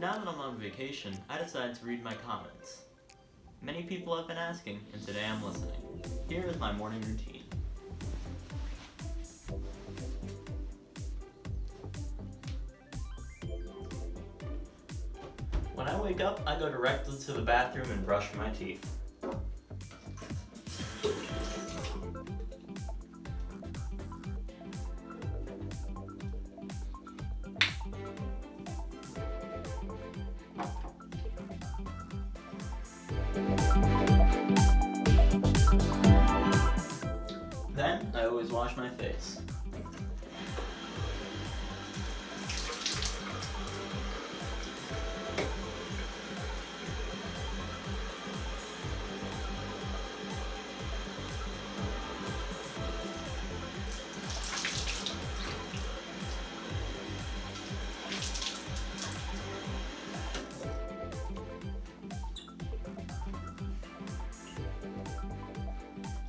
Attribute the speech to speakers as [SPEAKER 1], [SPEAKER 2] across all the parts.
[SPEAKER 1] motivation, I decided to read my comments. Many people have been asking, and today I'm listening. Here is my morning routine. When I wake up, I go directly to the bathroom and brush my teeth. Wash my face.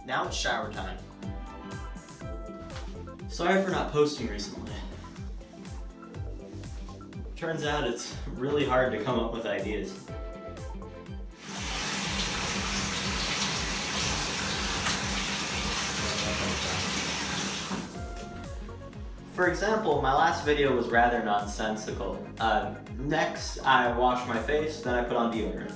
[SPEAKER 1] Now it's shower time. Sorry for not posting recently. Turns out it's really hard to come up with ideas. For example, my last video was rather nonsensical. Uh, next, I wash my face, then I put on deodorant.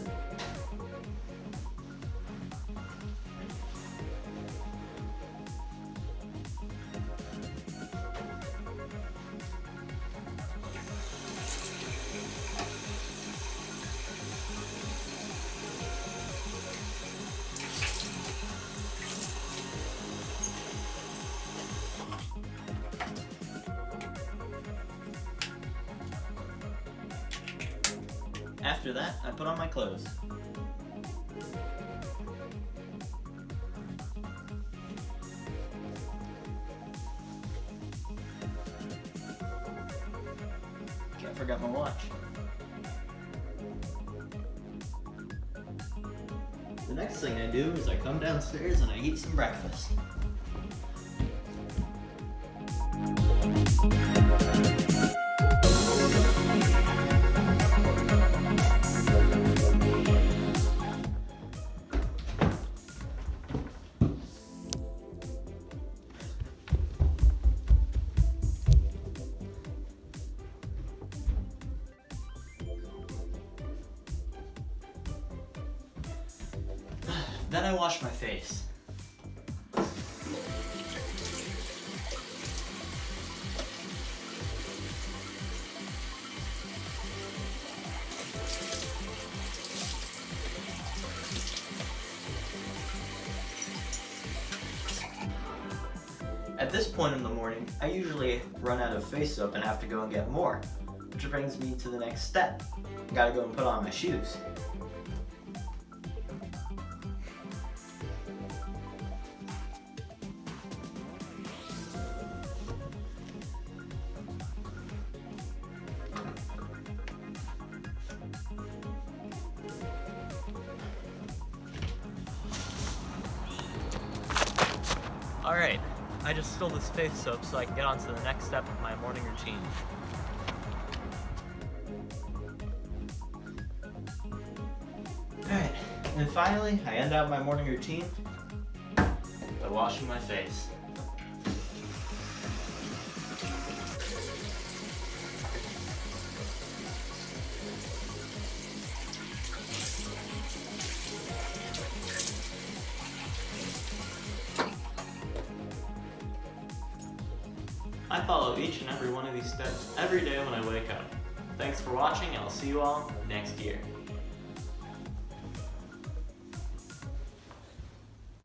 [SPEAKER 1] After that, I put on my clothes. Can't forget my watch. The next thing I do is I come downstairs and I eat some breakfast. Then I wash my face. At this point in the morning, I usually run out of face soap and have to go and get more, which brings me to the next step. I gotta go and put on my shoes. Alright, I just stole this face soap so I can get on to the next step of my morning routine. Alright, and finally, I end out my morning routine by washing my face. I follow each and every one of these steps every day when I wake up. Thanks for watching and I'll see you all next year.